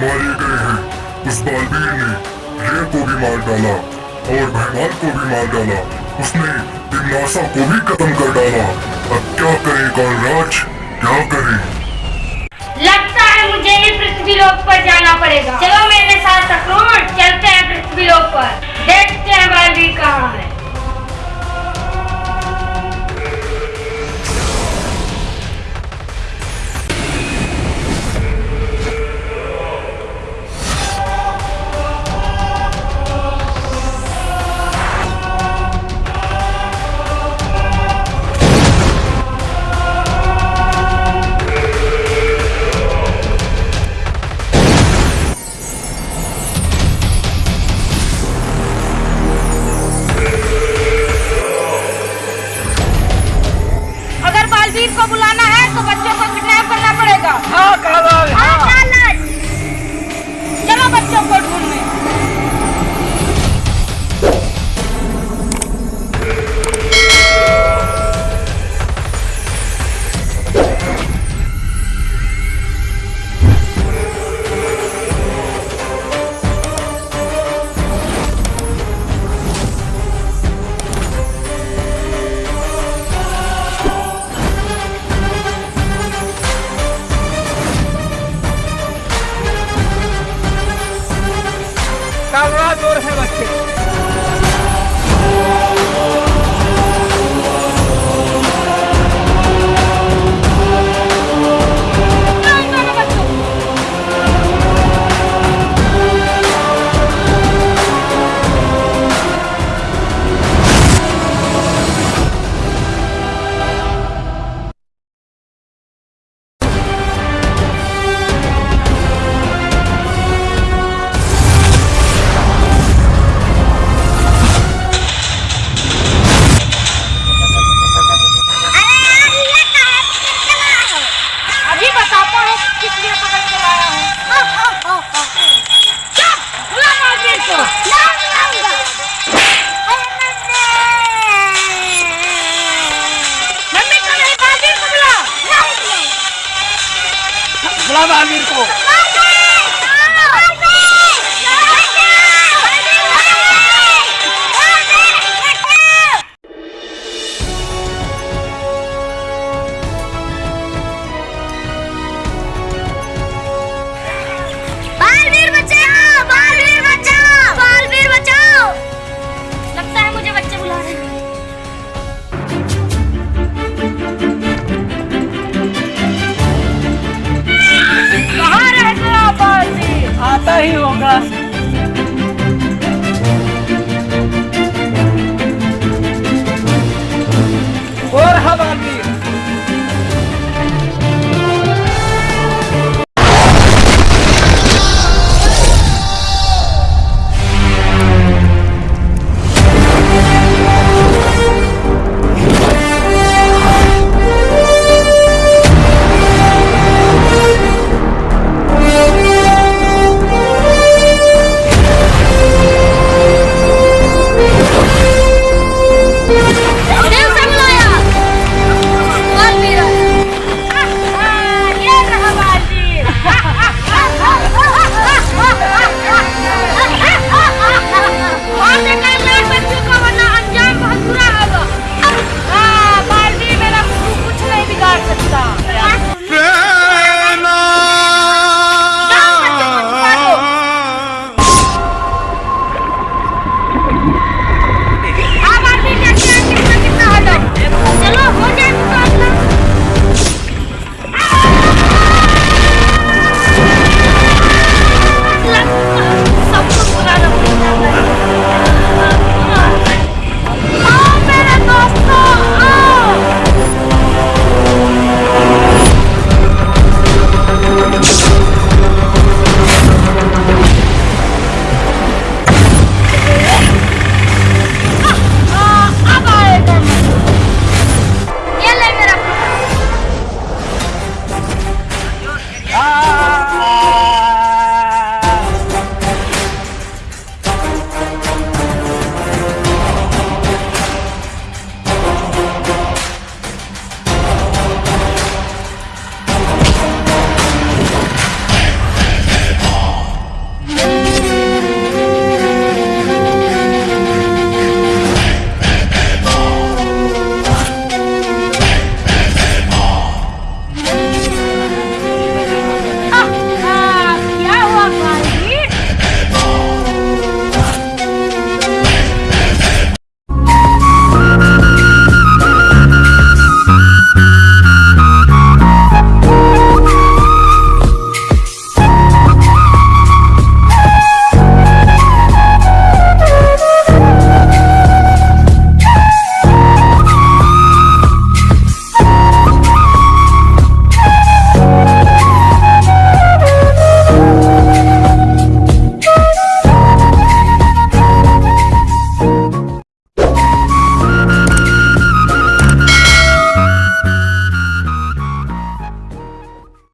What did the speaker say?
मारे गए हैं। उस बालवीर ने रे को भी मार डाला। और भगवान को भी मार डाला। उसने दिमनासा को भी खत्म कर डाला। अब क्या करे कालराज क्या करे? लगता है मुझे ही पृथ्वी लोक पर जाना पड़ेगा। चलो मेरे साथ अक्रूर चलते हैं पृथ्वी लोक पर। देखते हैं बालवीर कहाँ है। कालराज और मम्मी को いのお母さん